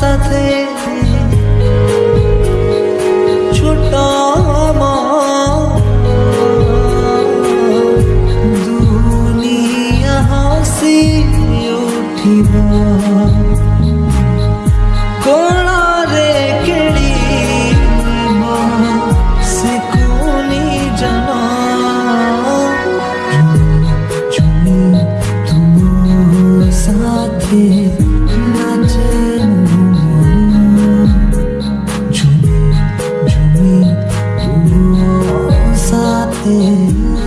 সাথে ছোট দুনিয়া হাসি উঠিব কোলারে কেড়িব সিকুনি জান? তুমি তোমার home.